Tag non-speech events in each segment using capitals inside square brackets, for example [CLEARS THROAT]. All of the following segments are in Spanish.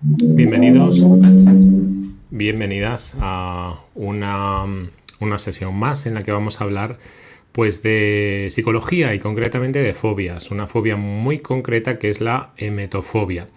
Bienvenidos, bienvenidas a una, una, sesión más en la que vamos a hablar pues de psicología y concretamente de fobias, una fobia muy concreta que es la emetofobia.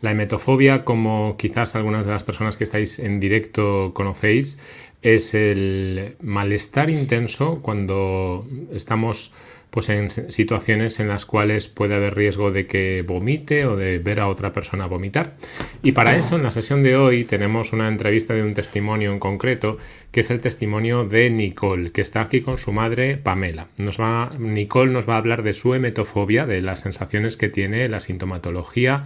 La emetofobia, como quizás algunas de las personas que estáis en directo conocéis, es el malestar intenso cuando estamos pues en situaciones en las cuales puede haber riesgo de que vomite o de ver a otra persona vomitar. Y para eso, en la sesión de hoy, tenemos una entrevista de un testimonio en concreto, que es el testimonio de Nicole, que está aquí con su madre Pamela. Nicole nos va a hablar de su emetofobia, de las sensaciones que tiene, la sintomatología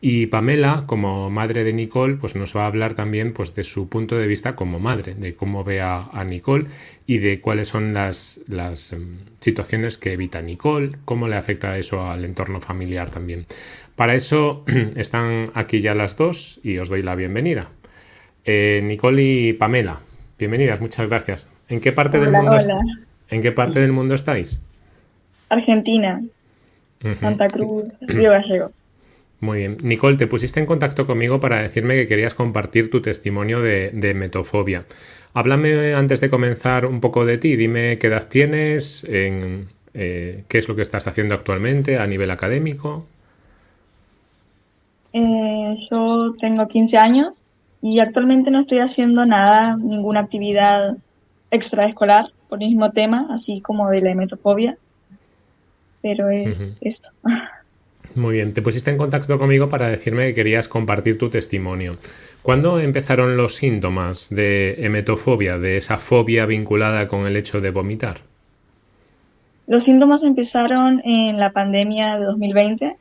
y Pamela, como madre de Nicole, pues nos va a hablar también pues, de su punto de vista como madre, de cómo ve a, Nicole y de cuáles son las, las em, situaciones que evita Nicole, cómo le afecta eso al entorno familiar también. Para eso [CLEARS THROAT] están aquí ya las dos y os doy la bienvenida. Eh, Nicole y Pamela, bienvenidas, muchas gracias. ¿En qué parte, del, mundo ¿en qué parte del mundo estáis? Argentina, Santa Cruz, Río Gallego. Muy bien. Nicole, te pusiste en contacto conmigo para decirme que querías compartir tu testimonio de, metofobia. Háblame antes de comenzar un poco de ti. Dime qué edad tienes, en, eh, qué es lo que estás haciendo actualmente a nivel académico. Eh, yo tengo 15 años y actualmente no estoy haciendo nada, ninguna actividad extraescolar por el mismo tema, así como de la metofobia. Pero es esto. [LAUGHS] Muy bien, te pusiste en contacto conmigo para decirme que querías compartir tu testimonio. ¿Cuándo empezaron los síntomas de emetofobia, de esa fobia vinculada con el hecho de vomitar? Los síntomas empezaron en la pandemia de 2020.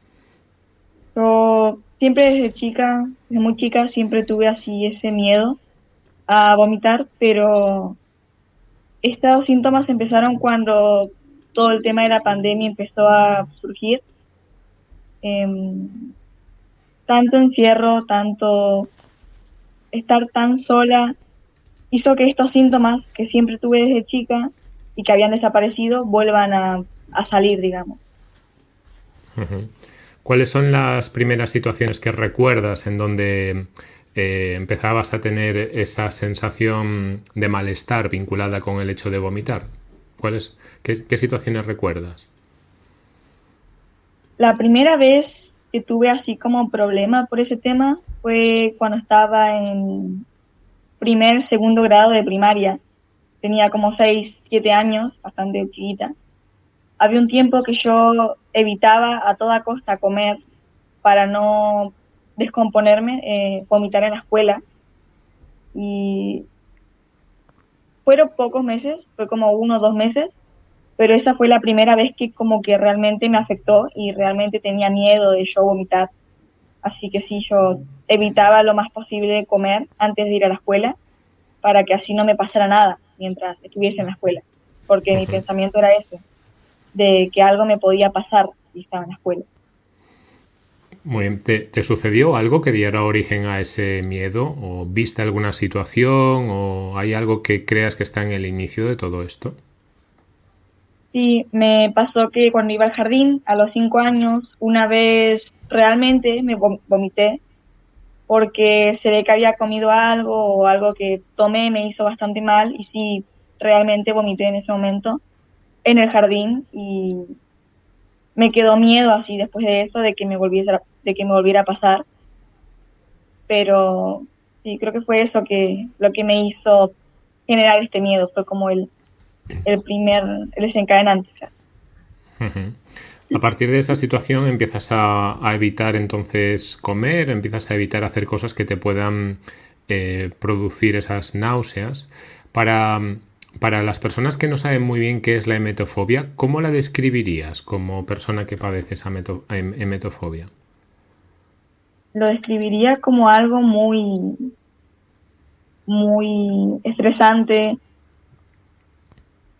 Yo siempre desde chica, desde muy chica, siempre tuve así ese miedo a vomitar, pero estos síntomas empezaron cuando todo el tema de la pandemia empezó a surgir Em, tanto encierro, tanto estar tan sola, hizo que estos síntomas que siempre tuve desde chica y que habían desaparecido vuelvan a, salir, digamos. ¿Cuáles son las primeras situaciones que recuerdas en donde eh, empezabas a tener esa sensación de malestar vinculada con el hecho de vomitar? ¿Cuáles, qué situaciones recuerdas? La primera vez que tuve así como problema por ese tema fue cuando estaba en primer, segundo grado de primaria. Tenía como 6, 7 años, bastante chiquita. Había un tiempo que yo evitaba a toda costa comer para no descomponerme, eh, vomitar en la escuela. Y fueron pocos meses, fue como uno o dos meses, pero esa fue la primera vez que como que realmente me afectó y realmente tenía miedo de yo vomitar. Así que sí, yo evitaba lo más posible comer antes de ir a la escuela para que así no me pasara nada mientras estuviese en la escuela, porque mi pensamiento era ese, de que algo me podía pasar si estaba en la escuela. Muy bien. ¿Te, sucedió algo que diera origen a ese miedo? ¿O viste alguna situación? ¿O hay algo que creas que está en el inicio de todo esto? Sí, me pasó que cuando iba al jardín a los cinco años, una vez realmente me vomité porque se ve que había comido algo o algo que tomé me hizo bastante mal y sí, realmente vomité en ese momento en el jardín y me quedó miedo así después de eso de que me volviera, de que me volviera a pasar. Pero sí, creo que fue eso que lo que me hizo generar este miedo, fue como el el primer el desencadenante. A partir de esa situación empiezas a, evitar entonces comer, empiezas a evitar hacer cosas que te puedan eh, producir esas náuseas. Para, para las personas que no saben muy bien qué es la emetofobia, ¿cómo la describirías como persona que padece esa em, emetofobia? Lo describiría como algo muy, muy estresante,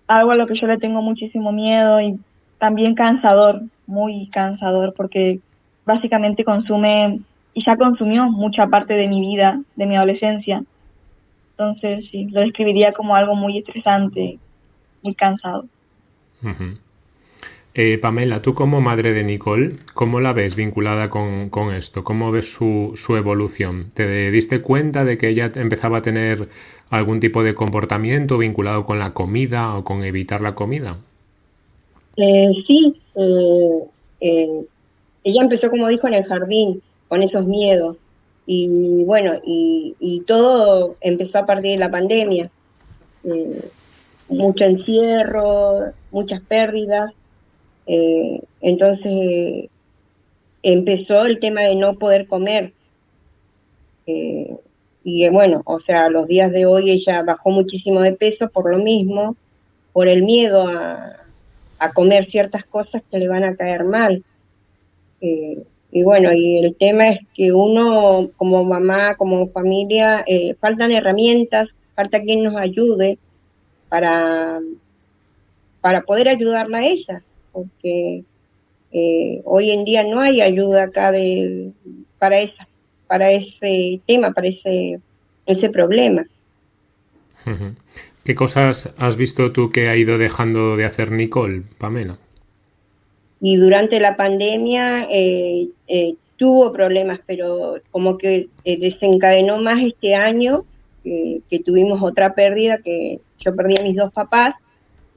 algo a lo que yo le tengo muchísimo miedo y también cansador, muy cansador, porque básicamente consume y ya consumió mucha parte de mi vida, de mi adolescencia. Entonces, sí, lo describiría como algo muy estresante, muy cansado. Eh, Pamela, tú como madre de Nicole, ¿cómo la ves vinculada con, esto? ¿Cómo ves su, evolución? ¿Te diste cuenta de que ella empezaba a tener algún tipo de comportamiento vinculado con la comida o con evitar la comida? Eh, sí, eh, ella empezó, como dijo, en el jardín, con esos miedos. Y bueno, y, todo empezó a partir de la pandemia. mucho encierro, muchas pérdidas eh, entonces empezó el tema de no poder comer. Eh, y bueno, o sea, los días de hoy ella bajó muchísimo de peso por lo mismo, por el miedo a, comer ciertas cosas que le van a caer mal. Eh, y bueno, y el tema es que uno como mamá, como familia, faltan herramientas, falta quien nos ayude para, para poder ayudarla a ella porque eh, hoy en día no hay ayuda acá de, para, esa, para ese tema, para ese, ese problema. ¿Qué cosas has visto tú que ha ido dejando de hacer Nicole, Pamela? Y durante la pandemia eh, eh, tuvo problemas, pero como que desencadenó más este año, que tuvimos otra pérdida, que yo perdí a mis dos papás,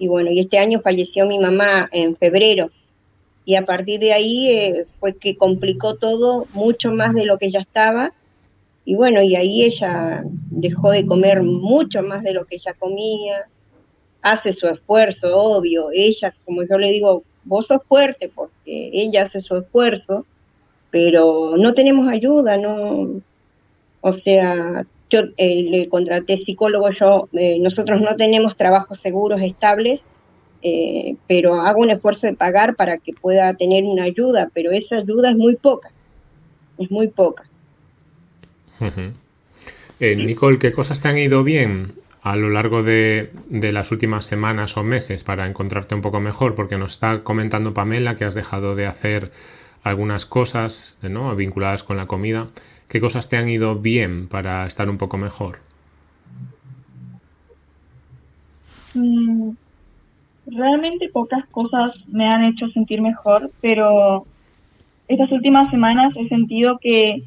y bueno, y este año falleció mi mamá en febrero. Y a partir de ahí eh, fue que complicó todo mucho más de lo que ya estaba. Y bueno, y ahí ella dejó de comer mucho más de lo que ella comía. Hace su esfuerzo, obvio. Ella, como yo le digo, vos sos fuerte porque ella hace su esfuerzo, pero no tenemos ayuda, no. O sea, yo eh, le contraté psicólogo, yo, eh, nosotros no tenemos trabajos seguros estables, eh, pero hago un esfuerzo de pagar para que pueda tener una ayuda, pero esa ayuda es muy poca, es muy poca. Nicole, ¿qué cosas te han ido bien a lo largo de, de, las últimas semanas o meses para encontrarte un poco mejor? Porque nos está comentando Pamela que has dejado de hacer algunas cosas ¿no? vinculadas con la comida. ¿Qué cosas te han ido bien para estar un poco mejor? Mm, realmente pocas cosas me han hecho sentir mejor, pero estas últimas semanas he sentido que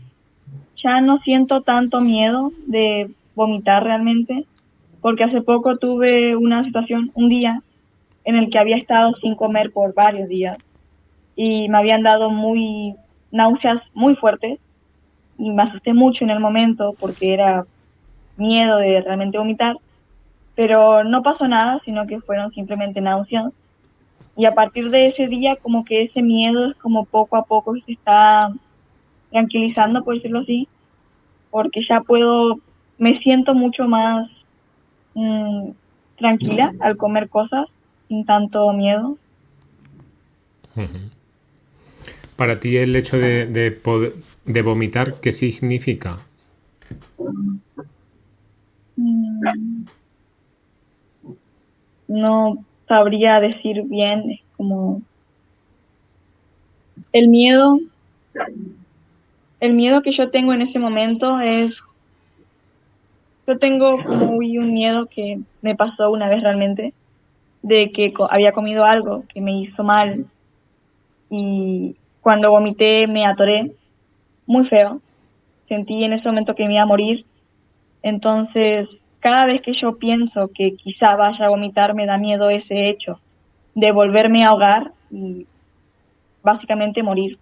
ya no siento tanto miedo de vomitar realmente, porque hace poco tuve una situación, un día, en el que había estado sin comer por varios días y me habían dado muy náuseas muy fuertes y me asusté mucho en el momento porque era miedo de realmente vomitar, pero no pasó nada, sino que fueron simplemente náuseas. Y a partir de ese día, como que ese miedo es como poco a poco se está tranquilizando, por decirlo así, porque ya puedo, me siento mucho más mm, tranquila al comer cosas sin tanto miedo. Para ti el hecho de, de, poder, de vomitar, ¿qué significa? Mm. No sabría decir bien, es como el miedo, el miedo que yo tengo en ese momento es, yo tengo como un miedo que me pasó una vez realmente, de que había comido algo que me hizo mal y cuando vomité me atoré muy feo. Sentí en ese momento que me iba a morir. Entonces, cada vez que yo pienso que quizá vaya a vomitar, me da miedo ese hecho de volverme a ahogar y básicamente morir.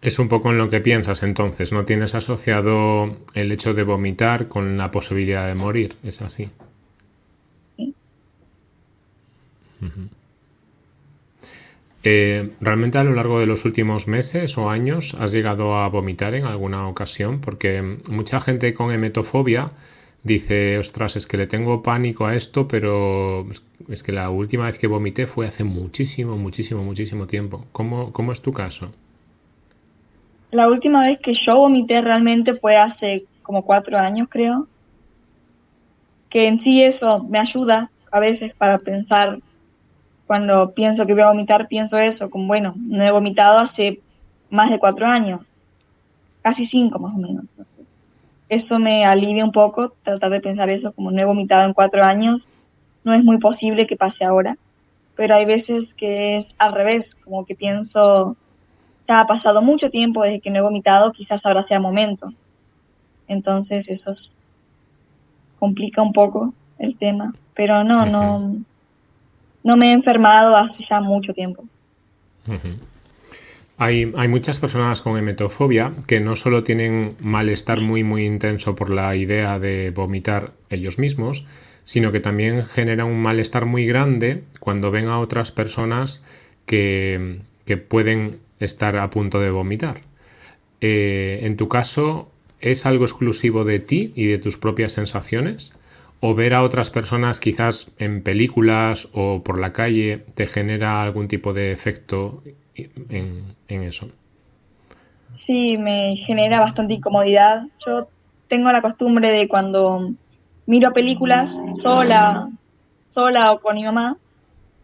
Es un poco en lo que piensas entonces, ¿no tienes asociado el hecho de vomitar con la posibilidad de morir? ¿Es así? Sí. Eh, ¿Realmente a lo largo de los últimos meses o años has llegado a vomitar en alguna ocasión? Porque mucha gente con emetofobia dice, ostras, es que le tengo pánico a esto, pero es que la última vez que vomité fue hace muchísimo, muchísimo, muchísimo tiempo. ¿Cómo, cómo es tu caso? La última vez que yo vomité realmente fue hace como cuatro años, creo. Que en sí eso me ayuda a veces para pensar cuando pienso que voy a vomitar, pienso eso, como bueno, no he vomitado hace más de cuatro años, casi cinco más o menos. Eso me alivia un poco, tratar de pensar eso, como no he vomitado en cuatro años, no es muy posible que pase ahora, pero hay veces que es al revés, como que pienso, ya ha pasado mucho tiempo desde que no he vomitado, quizás ahora sea momento. Entonces eso complica un poco el tema, pero no, no, no me he enfermado hace ya mucho tiempo. Hay, hay, muchas personas con emetofobia que no solo tienen malestar muy muy intenso por la idea de vomitar ellos mismos, sino que también genera un malestar muy grande cuando ven a otras personas que, que pueden estar a punto de vomitar. Eh, en tu caso, ¿es algo exclusivo de ti y de tus propias sensaciones? ¿O ver a otras personas quizás en películas o por la calle te genera algún tipo de efecto en, eso? Sí, me genera bastante incomodidad. Yo tengo la costumbre de cuando miro películas sola, sola o con mi mamá,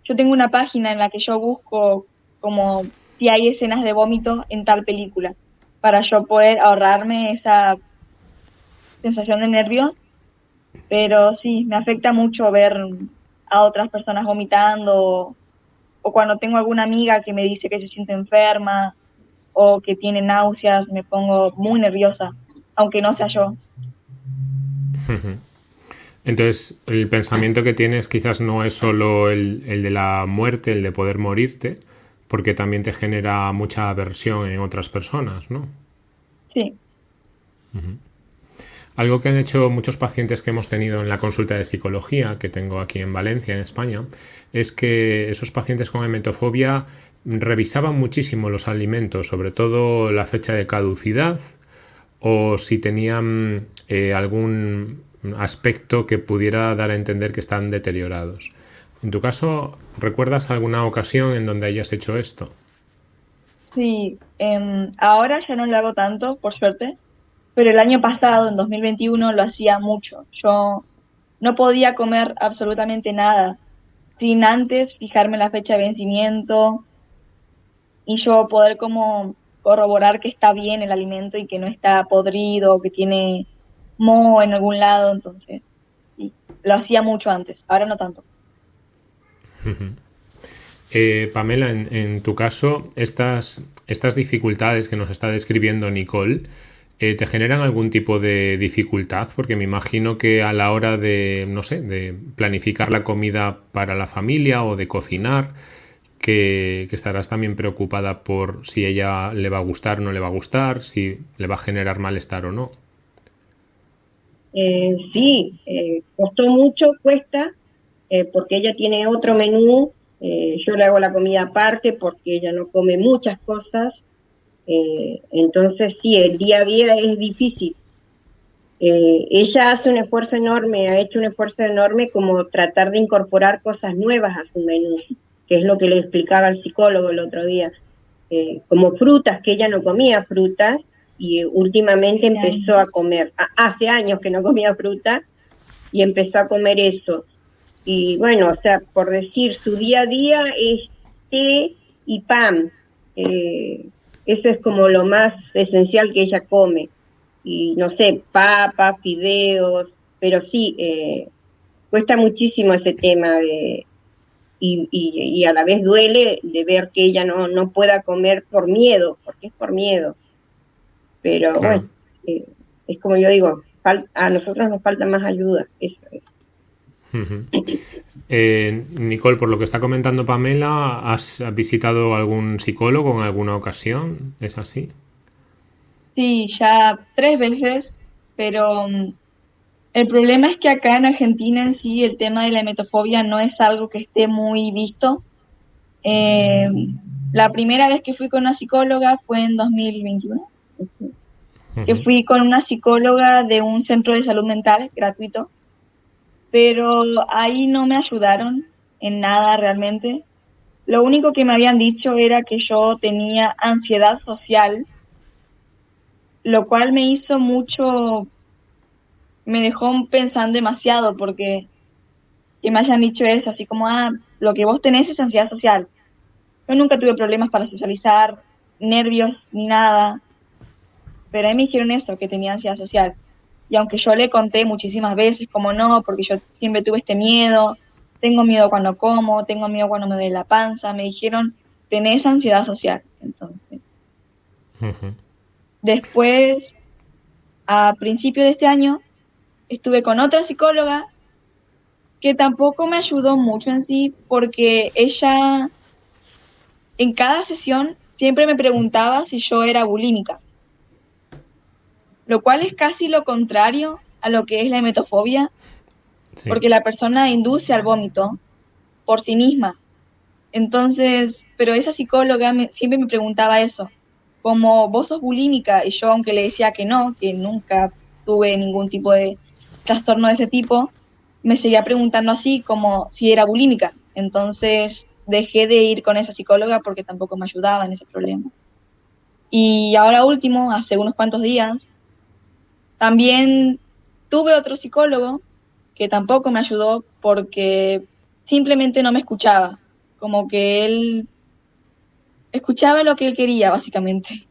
yo tengo una página en la que yo busco como si hay escenas de vómito en tal película, para yo poder ahorrarme esa sensación de nervios. Pero sí, me afecta mucho ver a otras personas vomitando o cuando tengo alguna amiga que me dice que se siente enferma o que tiene náuseas, me pongo muy nerviosa, aunque no sea yo. [LAUGHS] Entonces, el pensamiento que tienes quizás no es solo el, de la muerte, el de poder morirte, porque también te genera mucha aversión en otras personas, ¿no? Sí. Algo que han hecho muchos pacientes que hemos tenido en la consulta de psicología, que tengo aquí en Valencia, en España, es que esos pacientes con emetofobia revisaban muchísimo los alimentos, sobre todo la fecha de caducidad o si tenían eh, algún aspecto que pudiera dar a entender que están deteriorados. En tu caso, ¿recuerdas alguna ocasión en donde hayas hecho esto? Sí, em, ahora ya no lo hago tanto, por suerte, pero el año pasado, en 2021, lo hacía mucho. Yo no podía comer absolutamente nada sin antes fijarme la fecha de vencimiento y yo poder como corroborar que está bien el alimento y que no está podrido, que tiene mo en algún lado, entonces lo hacía mucho antes, ahora no tanto. [LAUGHS] Eh, Pamela, en, tu caso, estas, estas dificultades que nos está describiendo Nicole, eh, ¿te generan algún tipo de dificultad? Porque me imagino que a la hora de, no sé, de planificar la comida para la familia o de cocinar, que, estarás también preocupada por si ella le va a gustar o no le va a gustar, si le va a generar malestar o no. Eh, sí, eh, costó mucho, cuesta, porque ella tiene otro menú, yo le hago la comida aparte porque ella no come muchas cosas, entonces sí, el día a día es difícil. ella hace un esfuerzo enorme, ha hecho un esfuerzo enorme como tratar de incorporar cosas nuevas a su menú, que es lo que le explicaba el psicólogo el otro día, como frutas, que ella no comía frutas, y últimamente empezó a comer, hace años que no comía fruta y empezó a comer eso. Y bueno, o sea, por decir, su día a día es té y pan. Eh, eso es como lo más esencial que ella come. Y no sé, papas, fideos, pero sí, eh, cuesta muchísimo ese tema de, y, y, a la vez duele de ver que ella no, no pueda comer por miedo, porque es por miedo. Pero bueno, eh, es como yo digo, a nosotros nos falta más ayuda. Eso eh, Nicole, por lo que está comentando Pamela, ¿has visitado algún psicólogo en alguna ocasión? ¿Es así? Sí, ya tres veces, pero mm, el problema es que acá en Argentina en sí el tema de la metofobia no es algo que esté muy visto. Eh, la primera vez que fui con una psicóloga fue en 2021 que fui con una psicóloga de un centro de salud mental gratuito, pero ahí no me ayudaron en nada realmente. Lo único que me habían dicho era que yo tenía ansiedad social, lo cual me hizo mucho, me dejó pensando demasiado porque que me hayan dicho eso, así como, ah, lo que vos tenés es ansiedad social. Yo nunca tuve problemas para socializar, nervios ni nada pero a mí me dijeron eso, que tenía ansiedad social. Y aunque yo le conté muchísimas veces, como no, porque yo siempre tuve este miedo, tengo miedo cuando como, tengo miedo cuando me duele la panza, me dijeron, tenés ansiedad social. Entonces, después, a principio de este año, estuve con otra psicóloga que tampoco me ayudó mucho en sí, porque ella en cada sesión siempre me preguntaba si yo era bulímica, lo cual es casi lo contrario a lo que es la hemetofobia, porque la persona induce al vómito por sí misma. Entonces, pero esa psicóloga siempre me preguntaba eso, como vos sos bulímica, y yo aunque le decía que no, que nunca tuve ningún tipo de trastorno de ese tipo, me seguía preguntando así como si era bulímica. Entonces dejé de ir con esa psicóloga porque tampoco me ayudaba en ese problema. Y ahora último, hace unos cuantos días, también tuve otro psicólogo que tampoco me ayudó porque simplemente no me escuchaba, como que él escuchaba lo que él quería, básicamente.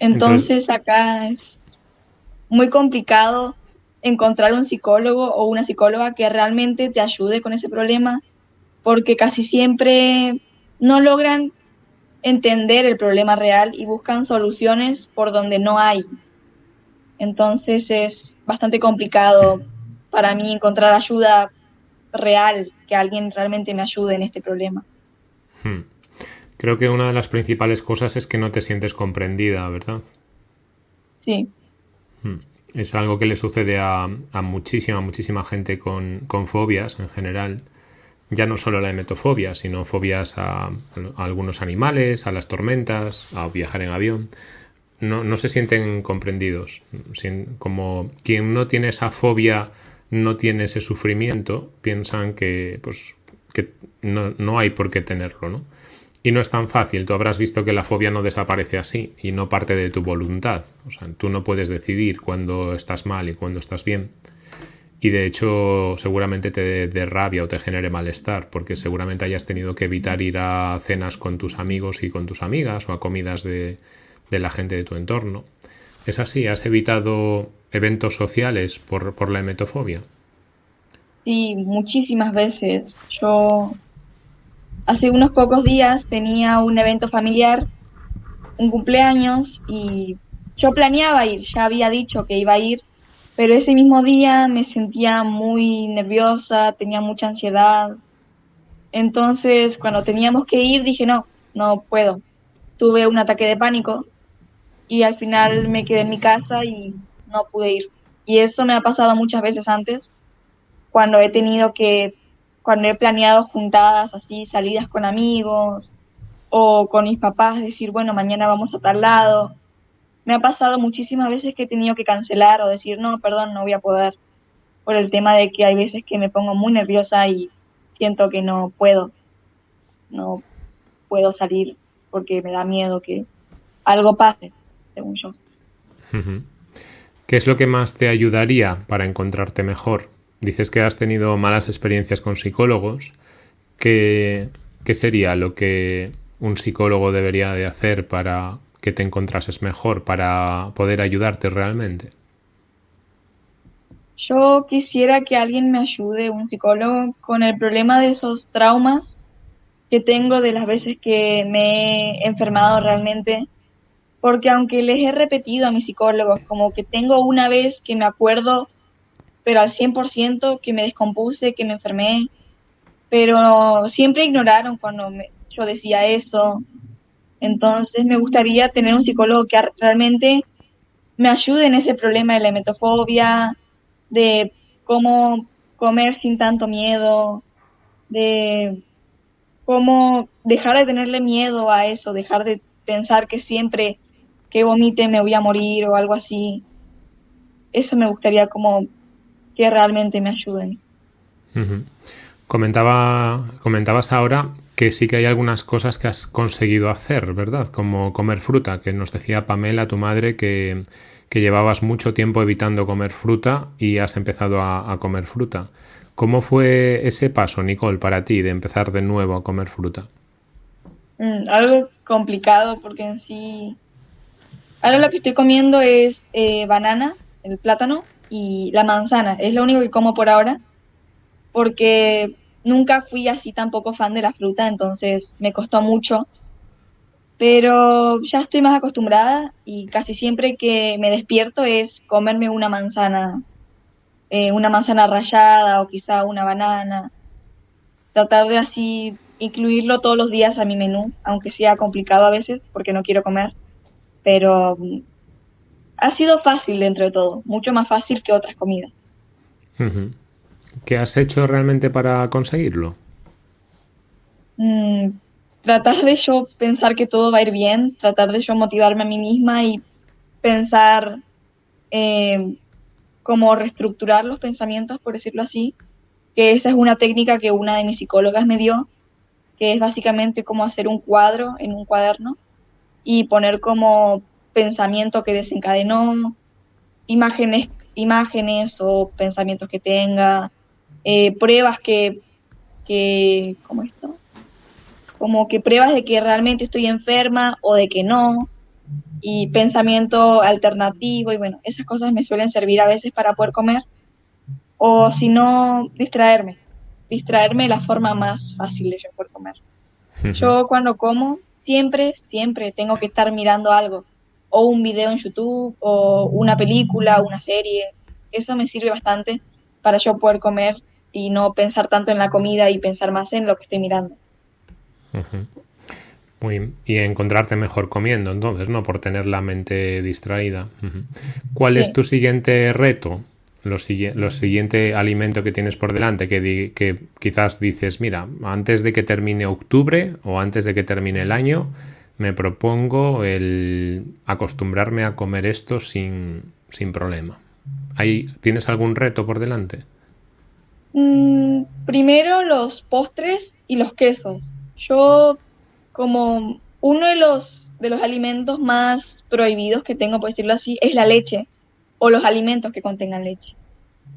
Entonces, acá es muy complicado encontrar un psicólogo o una psicóloga que realmente te ayude con ese problema, porque casi siempre no logran entender el problema real y buscan soluciones por donde no hay. Entonces es bastante complicado para mí encontrar ayuda real, que alguien realmente me ayude en este problema. Hmm. Creo que una de las principales cosas es que no te sientes comprendida, ¿verdad? Sí. Hmm. Es algo que le sucede a, muchísima, muchísima gente con, con fobias en general ya no solo la emetofobia, sino fobias a, algunos animales, a las tormentas, a viajar en avión. No, no se sienten comprendidos. como quien no tiene esa fobia no tiene ese sufrimiento, piensan que, pues, que no, no hay por qué tenerlo, ¿no? Y no es tan fácil. Tú habrás visto que la fobia no desaparece así y no parte de tu voluntad. Tú no puedes decidir cuándo estás mal y cuándo estás bien y de hecho seguramente te dé rabia o te genere malestar porque seguramente hayas tenido que evitar ir a cenas con tus amigos y con tus amigas o a comidas de, la gente de tu entorno. ¿Es así? ¿Has evitado eventos sociales por, por la hemetofobia? Sí, muchísimas veces. Yo hace unos pocos días tenía un evento familiar, un cumpleaños, y yo planeaba ir, ya había dicho que iba a ir, pero ese mismo día me sentía muy nerviosa, tenía mucha ansiedad. Entonces, cuando teníamos que ir, dije, no, no puedo. Tuve un ataque de pánico y al final me quedé en mi casa y no pude ir. Y esto me ha pasado muchas veces antes, cuando he tenido que, cuando he planeado juntadas así, salidas con amigos o con mis papás, decir, bueno, mañana vamos a tal lado me ha pasado muchísimas veces que he tenido que cancelar o decir, no, perdón, no voy a poder, por el tema de que hay veces que me pongo muy nerviosa y siento que no puedo, no puedo salir porque me da miedo que algo pase, según yo. ¿Qué es lo que más te ayudaría para encontrarte mejor? Dices que has tenido malas experiencias con psicólogos. ¿Qué, qué sería lo que un psicólogo debería de hacer para que te encontrases mejor para poder ayudarte realmente? Yo quisiera que alguien me ayude, un psicólogo, con el problema de esos traumas que tengo de las veces que me he enfermado realmente, porque aunque les he repetido a mis psicólogos, como que tengo una vez que me acuerdo, pero al 100% que me descompuse, que me enfermé, pero siempre ignoraron cuando yo decía eso, entonces me gustaría tener un psicólogo que realmente me ayude en ese problema de la metofobia, de cómo comer sin tanto miedo, de cómo dejar de tenerle miedo a eso, dejar de pensar que siempre que vomite me voy a morir o algo así. Eso me gustaría como que realmente me ayuden. Comentaba, comentabas ahora que sí que hay algunas cosas que has conseguido hacer, ¿verdad? Como comer fruta, que nos decía Pamela, tu madre, que, llevabas mucho tiempo evitando comer fruta y has empezado a, comer fruta. ¿Cómo fue ese paso, Nicole, para ti de empezar de nuevo a comer fruta? Mm, algo complicado porque en sí... Ahora lo que estoy comiendo es eh, banana, el plátano, y la manzana. Es lo único que como por ahora, porque nunca fui así tampoco fan de la fruta, entonces me costó mucho. Pero ya estoy más acostumbrada y casi siempre que me despierto es comerme una manzana, eh, una manzana rallada o quizá una banana. Tratar de así incluirlo todos los días a mi menú, aunque sea complicado a veces porque no quiero comer. Pero mm, ha sido fácil dentro de todo, mucho más fácil que otras comidas. ¿Qué has hecho realmente para conseguirlo? Mm, tratar de yo pensar que todo va a ir bien, tratar de yo motivarme a mí misma y pensar eh, cómo reestructurar los pensamientos, por decirlo así, que esa es una técnica que una de mis psicólogas me dio, que es básicamente como hacer un cuadro en un cuaderno y poner como pensamiento que desencadenó, imágenes, imágenes o pensamientos que tenga, eh, pruebas que, que, ¿cómo esto? Como que pruebas de que realmente estoy enferma o de que no, y pensamiento alternativo, y bueno, esas cosas me suelen servir a veces para poder comer, o si no, distraerme, distraerme de la forma más fácil de yo poder comer. Yo cuando como, siempre, siempre tengo que estar mirando algo, o un video en YouTube, o una película, una serie, eso me sirve bastante para yo poder comer y no pensar tanto en la comida y pensar más en lo que estoy mirando. Muy Y encontrarte mejor comiendo, entonces, ¿no? Por tener la mente distraída. ¿Cuál es tu siguiente reto? Lo, siguiente alimento que tienes por delante, que, que quizás dices, mira, antes de que termine octubre o antes de que termine el año, me propongo el acostumbrarme a comer esto sin, sin problema. ¿Tienes algún reto por delante? Mm, primero los postres y los quesos. Yo como uno de los, de los alimentos más prohibidos que tengo, por decirlo así, es la leche o los alimentos que contengan leche.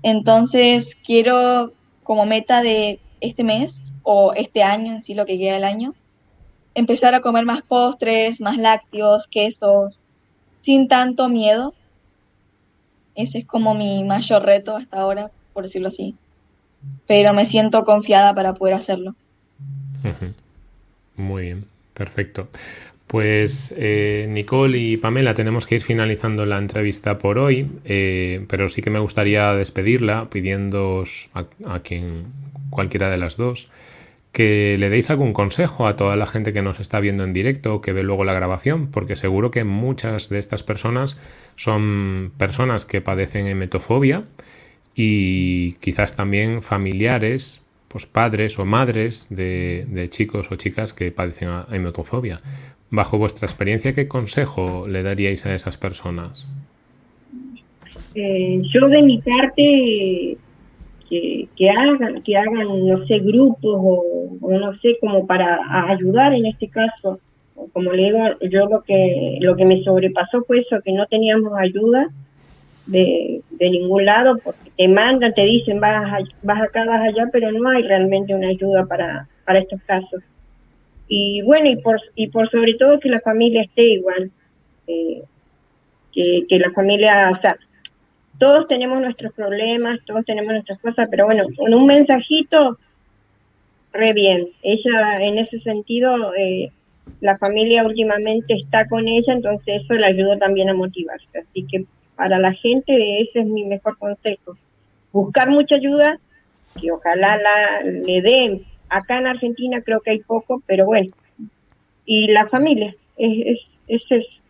Entonces quiero como meta de este mes o este año, en sí lo que queda del año, empezar a comer más postres, más lácteos, quesos, sin tanto miedo. Ese es como mi mayor reto hasta ahora, por decirlo así pero me siento confiada para poder hacerlo. Muy bien, perfecto. Pues eh, Nicole y Pamela, tenemos que ir finalizando la entrevista por hoy, eh, pero sí que me gustaría despedirla pidiendo a, quien cualquiera de las dos que le deis algún consejo a toda la gente que nos está viendo en directo o que ve luego la grabación, porque seguro que muchas de estas personas son personas que padecen hemetofobia y quizás también familiares, pues padres o madres de, chicos o chicas que padecen hematofobia. Bajo vuestra experiencia, ¿qué consejo le daríais a esas personas? Eh, yo de mi parte que, hagan, que hagan, no sé, grupos o, no sé, como para ayudar en este caso. Como le digo, yo lo que, lo que me sobrepasó fue eso, que no teníamos ayuda de, de, ningún lado, porque te mandan, te dicen vas, vas acá, vas allá, pero no hay realmente una ayuda para, para estos casos. Y bueno, y por, y por sobre todo que la familia esté igual, eh, que, que la familia, o sea, todos tenemos nuestros problemas, todos tenemos nuestras cosas, pero bueno, con un mensajito, re bien. Ella, en ese sentido, eh, la familia últimamente está con ella, entonces eso le ayudó también a motivarse. Así que para la gente, ese es mi mejor consejo. Buscar mucha ayuda, que ojalá la, le den. Acá en Argentina creo que hay poco, pero bueno. Y la familia, es, es, eso.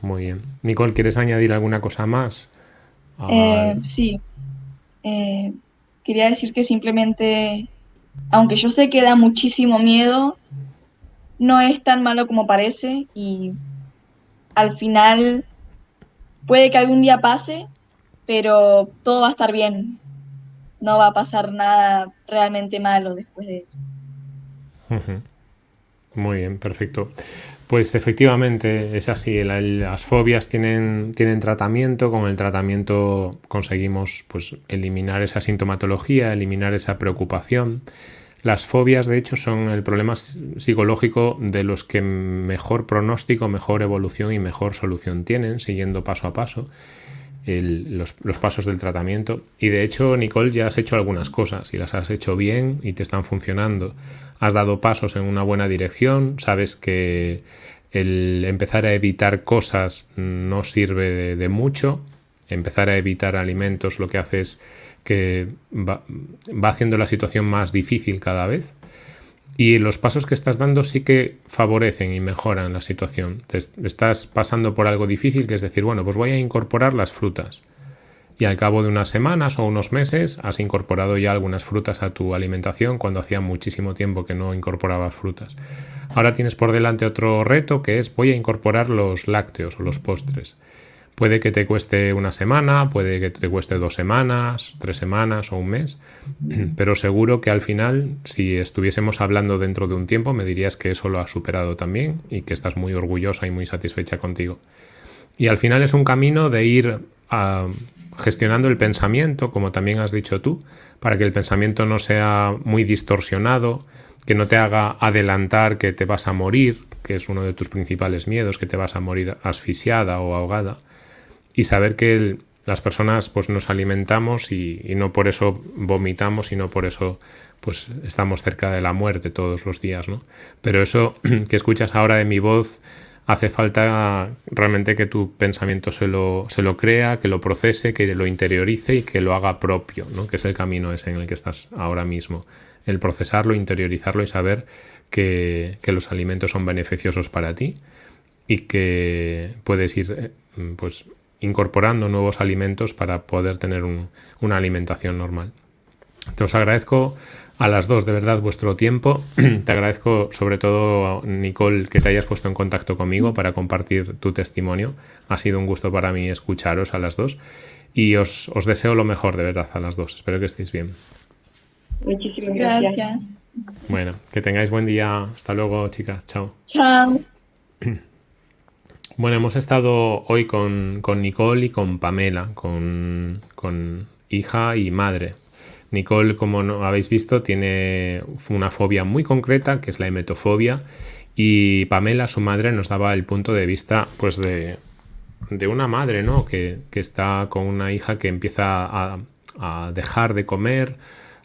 Muy bien. Nicole, ¿quieres añadir alguna cosa más? Eh, sí. Eh, quería decir que simplemente, aunque yo sé que da muchísimo miedo, no es tan malo como parece y al final puede que algún día pase, pero todo va a estar bien. No va a pasar nada realmente malo después de eso. Muy bien, perfecto. Pues efectivamente es así, las fobias tienen, tienen tratamiento, con el tratamiento conseguimos pues, eliminar esa sintomatología, eliminar esa preocupación Las fobias, de hecho, son el problema psicológico de los que mejor pronóstico, mejor evolución y mejor solución tienen, siguiendo paso a paso los, pasos del tratamiento. Y de hecho, Nicole, ya has hecho algunas cosas y las has hecho bien y te están funcionando. Has dado pasos en una buena dirección, sabes que el empezar a evitar cosas no sirve de, mucho. Empezar a evitar alimentos lo que hace es que va, haciendo la situación más difícil cada vez. Y los pasos que estás dando sí que favorecen y mejoran la situación. Te estás pasando por algo difícil, que es decir, bueno, pues voy a incorporar las frutas. Y al cabo de unas semanas o unos meses has incorporado ya algunas frutas a tu alimentación cuando hacía muchísimo tiempo que no incorporabas frutas. Ahora tienes por delante otro reto que es voy a incorporar los lácteos o los postres. Puede que te cueste una semana, puede que te cueste dos semanas, tres semanas o un mes, pero seguro que al final, si estuviésemos hablando dentro de un tiempo, me dirías que eso lo has superado también y que estás muy orgullosa y muy satisfecha contigo. Y al final es un camino de ir ah, gestionando el pensamiento, como también has dicho tú, para que el pensamiento no sea muy distorsionado, que no te haga adelantar que te vas a morir, que es uno de tus principales miedos, que te vas a morir asfixiada o ahogada, y saber que las personas pues nos alimentamos y, no por eso vomitamos y no por eso pues estamos cerca de la muerte todos los días, ¿no? Pero eso [CLEARS THROAT] que escuchas ahora de mi voz hace falta realmente que tu pensamiento se lo, se lo crea, que lo procese, que lo interiorice y que lo haga propio, ¿no? Que es el camino ese en el que estás ahora mismo. El procesarlo, interiorizarlo y saber que, que los alimentos son beneficiosos para ti y que puedes ir eh, pues incorporando nuevos alimentos para poder tener una alimentación normal. Te os agradezco a las dos de verdad vuestro tiempo. [CLEARS THROAT] Te agradezco sobre todo, Nicole, que te hayas puesto en contacto conmigo para compartir tu testimonio. Ha sido un gusto para mí escucharos a las dos y os, deseo lo mejor de verdad a las dos. Espero que estéis bien. Muchísimas gracias. Bueno, que tengáis buen día. Hasta luego, chicas. Chao. Chao. [CLEARS THROAT] Bueno, hemos estado hoy con, Nicole y con Pamela, con, hija y madre. Nicole, como no habéis visto, tiene una fobia muy concreta, que es la emetofobia, y Pamela, su madre, nos daba el punto de vista pues de, una madre, ¿no? Que, está con una hija que empieza a, a, dejar de comer,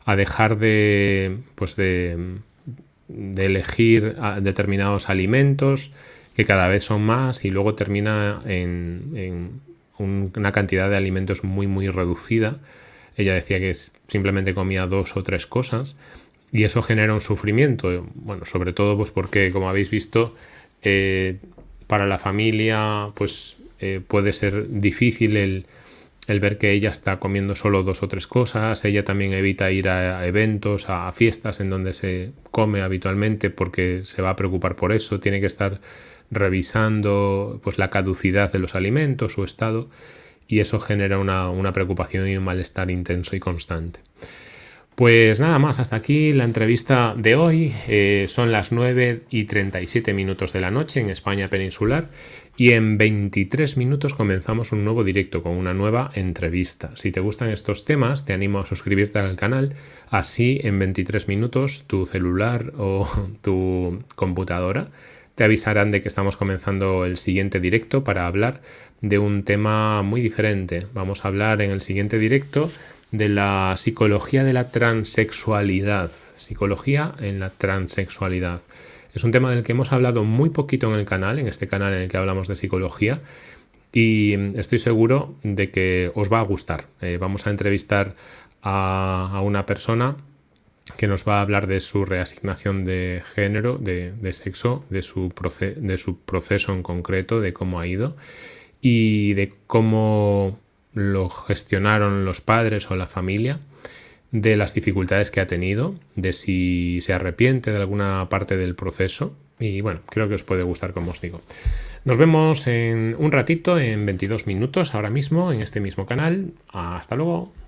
a dejar de, pues de, de elegir determinados alimentos, que cada vez son más y luego termina en, una cantidad de alimentos muy muy reducida. Ella decía que simplemente comía dos o tres cosas y eso genera un sufrimiento. Bueno, sobre todo pues porque como habéis visto eh, para la familia pues eh, puede ser difícil el, el ver que ella está comiendo solo dos o tres cosas, ella también evita ir a eventos, a fiestas en donde se come habitualmente porque se va a preocupar por eso, tiene que estar revisando pues, la caducidad de los alimentos, su estado, y eso genera una, preocupación y un malestar intenso y constante. Pues nada más, hasta aquí la entrevista de hoy. Eh, son las 9 y 37 minutos de la noche en España peninsular y en 23 minutos comenzamos un nuevo directo con una nueva entrevista. Si te gustan estos temas, te animo a suscribirte al canal. Así en 23 minutos tu celular o [LAUGHS] tu computadora te avisarán de que estamos comenzando el siguiente directo para hablar de un tema muy diferente. Vamos a hablar en el siguiente directo de la psicología de la transexualidad. Psicología en la transexualidad. Es un tema del que hemos hablado muy poquito en el canal, en este canal en el que hablamos de psicología, y estoy seguro de que os va a gustar. Eh, vamos a entrevistar a una persona que nos va a hablar de su reasignación de género, de, sexo, de su, de su proceso en concreto, de cómo ha ido y de cómo lo gestionaron los padres o la familia, de las dificultades que ha tenido, de si se arrepiente de alguna parte del proceso y bueno, creo que os puede gustar como os digo. Nos vemos en un ratito, en 22 minutos ahora mismo, en este mismo canal. Hasta luego.